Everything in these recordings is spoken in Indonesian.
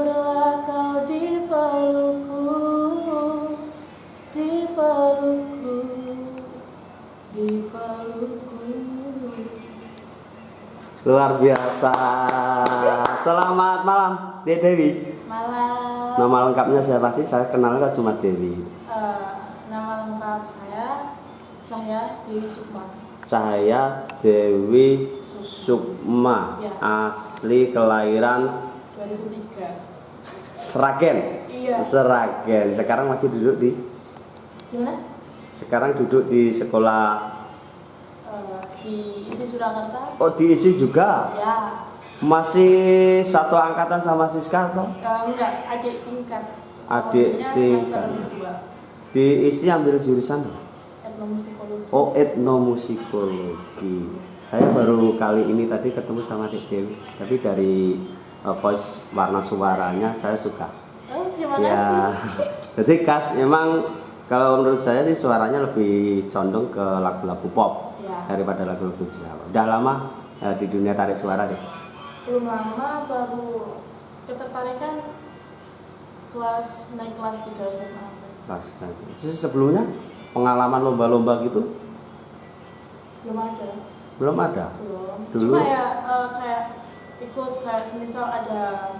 Tidurlah kau di pelukku Di pelukku Di pelukku Luar biasa. Selamat malam, Dek Dewi. Malam Nama lengkapnya siapa sih? Saya kenalnya cuma Dewi. Eh, Nama lengkap saya Cahya Dewi Sukma Cahaya Dewi Sukma. Ya. Asli kelahiran 2003 Seragen. Iya Seragen. Sekarang masih duduk di Gimana? sekarang duduk di sekolah Eh, di isi Surakarta Oh diisi juga Ya Masih satu angkatan sama Siska atau? Eh, enggak, adik tingkat. Adik tingkat. kedua, Diisi ambil jurusan etnomusikologi. Oh etnomusikologi Saya baru kali ini tadi ketemu sama Dek Dewi Tapi dari uh, voice warna suaranya saya suka Oh, terima Ya kasih. Jadi khas memang kalau menurut saya sih suaranya lebih condong ke lagu-lagu pop Ya. daripada lagu-lagu Jawa Udah lama uh, di dunia tarik suara deh Belum lama baru ketertarikan kelas naik kelas 3 SMA. Pas, nah, Terus sebelumnya pengalaman lomba-lomba gitu Belum ada. belum ada. Belum. Dulu? Cuma ya eh, kayak ikut kayak semisal ada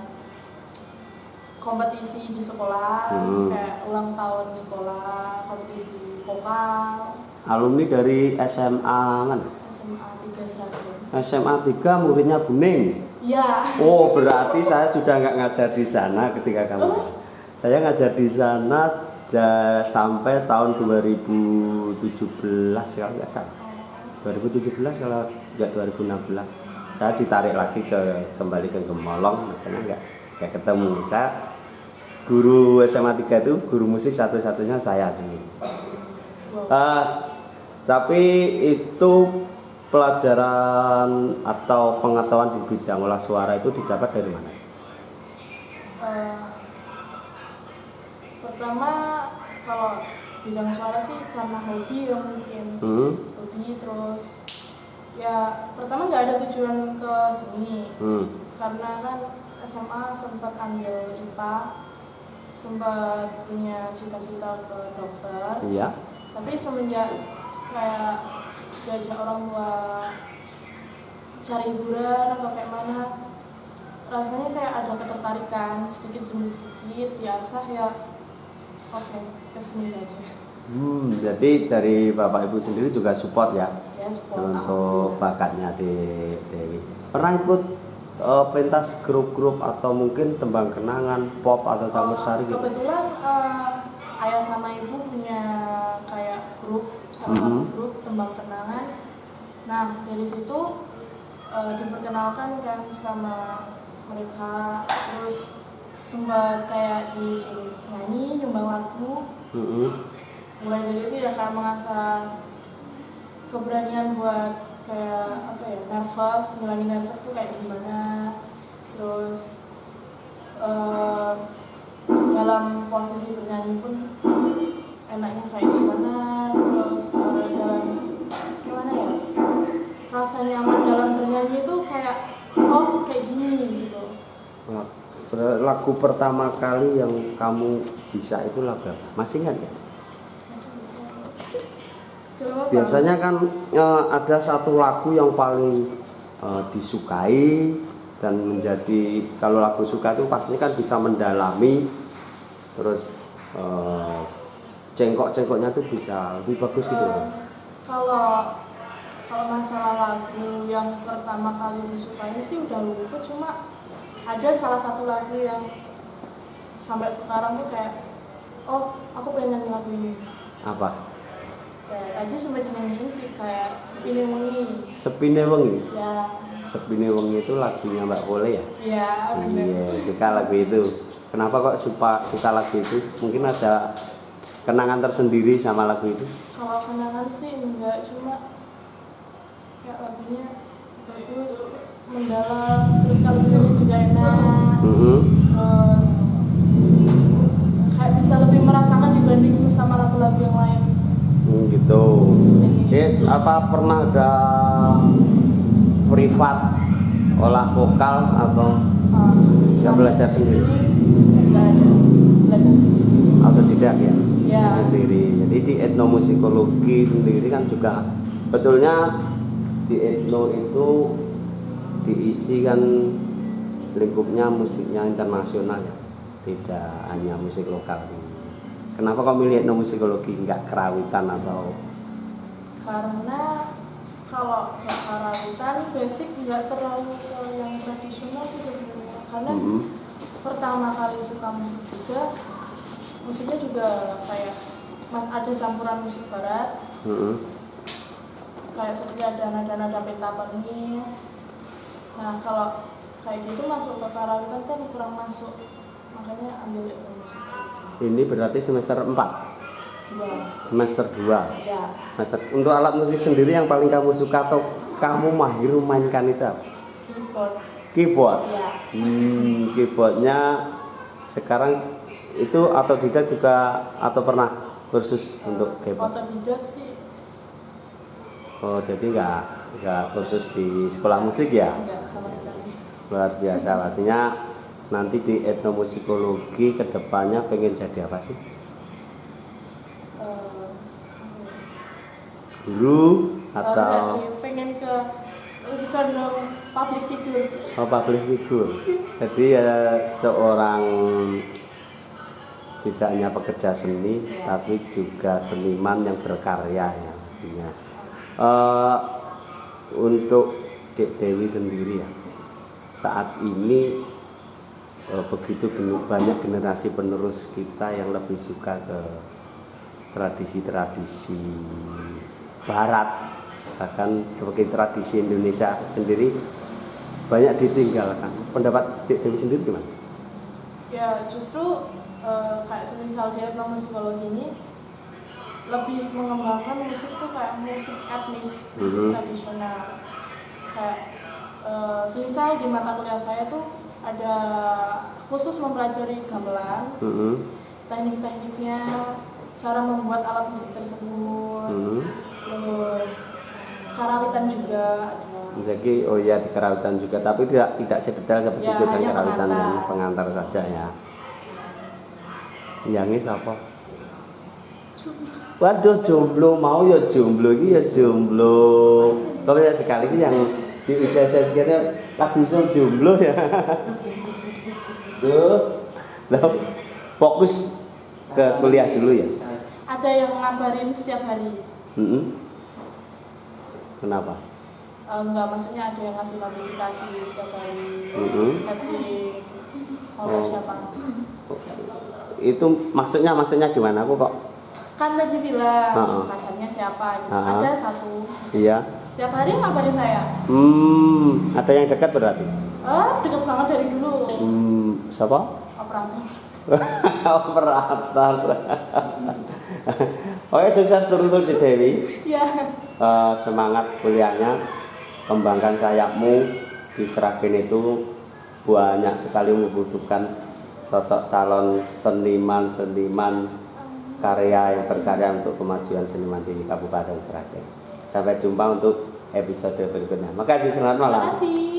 kompetisi di sekolah, Hmm. kayak ulang tahun sekolah, kompetisi vokal, Alumni dari SMA kan? SMA 3 Seragen. SMA 3 muridnya Buning. Ya, Oh berarti saya sudah nggak ngajar di sana ketika kamu. Oh. Saya ngajar di sana da- sampai tahun 2017 kalau nggak salah. 2017 kalau nggak 2016. Saya ditarik lagi ke kembali ke Gemolong, makanya nggak nggak ketemu. Saya guru SMA 3 itu guru musik satu-satunya saya dulu. wow. Ah, tapi itu pelajaran atau pengetahuan di bidang olah suara itu didapat dari mana? Eh, pertama kalau bidang suara sih karena hobi ya mungkin Hmm, hobi terus ya pertama nggak ada tujuan ke seni hmm, karena kan SMA sempat ambil IPA sempat punya cita-cita ke dokter. Iya. tapi semenjak kayak diajak orang tua cari hiburan atau kayak mana rasanya kayak ada ketertarikan sedikit demi sedikit diasah ya. Oke ke sini aja. Hmm, jadi dari bapak ibu sendiri juga support ya untuk bakatnya di Dewi. Pernah ikut eh, pentas grup-grup atau mungkin tembang kenangan pop atau campur Oh, sari gitu? kebetulan eh, ayah sama ibu punya kayak grup salah satu Mhm. grup tembang kenangan nah dari situ eh, diperkenalkan kan sama mereka terus sempat kayak disuruh nyanyi nyumbang lagu Hmm, mulai dari itu ya kayak mengasah keberanian buat kayak apa ya nervous ngilangin nervous tuh kayak gimana terus eh, dalam posisi bernyanyi pun enaknya kayak gimana terus eh, dalam gimana ya rasa nyaman dalam bernyanyi itu kayak oh kayak gini gitu Nah, lagu pertama kali yang kamu bisa itu lagu? Masih ingat ya? Biasanya kan eh, ada satu lagu yang paling eh, disukai dan menjadi kalau lagu suka itu pastinya kan bisa mendalami terus eh, cengkok-cengkoknya tuh bisa lebih bagus gitu. Eh, kalau kalau masalah lagu yang pertama kali disukai sih udah lupa cuma ada salah satu lagu yang sampai sekarang tuh kayak oh aku pengen nyanyi lagu ini Apa? Tadi sempat nyanyiin sih kayak sepini wengi Sepine Wengi. ya Sepine Wengi itu lagunya Mbak Pole ya? ya bener Iya, suka lagu itu. Kenapa kok suka suka lagu itu? Mungkin ada kenangan tersendiri sama lagu itu? kalau kenangan sih enggak cuma kayak lagunya bagus mendalam terus kalau nyanyi juga enak Mhm. terus kayak bisa lebih merasakan dibanding sama lagu-lagu yang lain Hmm, gitu. Eh, apa pernah ada privat olah vokal atau Uh, Nggak belajar sendiri? Ada belajar sendiri. autodidak ya Ya. sendiri jadi di etnomusikologi sendiri kan juga betulnya di etno itu diisi kan lingkupnya musiknya internasional ya tidak hanya musik lokal kenapa kau milih etnomusikologi nggak kerawitan atau Karena kalau ke karawitan basic nggak terlalu yang tradisional sih sebenarnya. Karena Mm-mm. pertama kali suka musik juga musiknya juga kayak mas ada campuran musik barat Mm-mm. kayak seperti ada nada-nada pentatonis nah kalau kayak gitu masuk ke karawitan kan kurang masuk makanya ambil musik ini berarti semester 4 dua. Semester 2 ya Semester, untuk alat musik sendiri yang paling kamu suka atau kamu mahir mainkan itu apa? keyboard. Keyboard? Ya Hmm, keyboardnya sekarang itu autodidak juga atau pernah kursus untuk keyboard? otodidak sih. Oh, jadi nggak nggak kursus di sekolah musik ya? enggak sama sekali. Luar biasa, artinya nanti di etnomusikologi ke depannya pengen jadi apa sih? Eh, Guru enggak atau sih pengen ke lebih condong public figure oh, public figure? Jadi ya seorang tidak hanya pekerja seni, Ya. tapi juga seniman yang berkarya ya. artinya. Eh, untuk Dek Dewi sendiri ya saat ini begitu genu- banyak generasi penerus kita yang lebih suka ke tradisi-tradisi barat bahkan sebagai tradisi Indonesia sendiri banyak ditinggalkan pendapat Dewi sendiri gimana? ya justru eh, kayak semisal di etnomusikologi ini lebih mengembangkan musik tuh kayak musik etnis, musik Mhm. tradisional. Kayak eh, semisal di mata kuliah saya tuh ada khusus mempelajari gamelan, Mm-mm. teknik-tekniknya, cara membuat alat musik tersebut, Mm-mm. terus karawitan juga ada. Jadi oh ya di kerawitan juga tapi tidak tidak sedetail seperti Ya, jutaan hanya kerawitan yang pengantar. pengantar saja ya. Yang ini siapa? Waduh jomblo mau ya jomblo iki ya jomblo. Kalau ya sekali ini yang di usia saya sekitar lagu so jomblo ya. Tuh, lah fokus ke kuliah dulu ya. Ada yang ngabarin setiap hari. Mm-mm. Kenapa? Eh, enggak maksudnya ada yang ngasih notifikasi setiap hari Mhm. chatting mau Oh. siapa Itu maksudnya maksudnya gimana? Aku kok kan tadi bilang Ha-ha. pacarnya siapa gitu. Ha-ha. ada satu iya. setiap hari ngabarin saya Hmm, ada yang dekat berarti. eh deket banget dari dulu Hmm, siapa? operator Operator. Oke, sukses terus si Dewi. ya Eh, semangat kuliahnya, kembangkan sayapmu. Di Seragen itu banyak sekali membutuhkan sosok calon seniman-seniman karya yang berkarya untuk kemajuan seniman di Kabupaten Seragen. Sampai jumpa untuk episode berikutnya. Makasih, selamat malam. terima kasih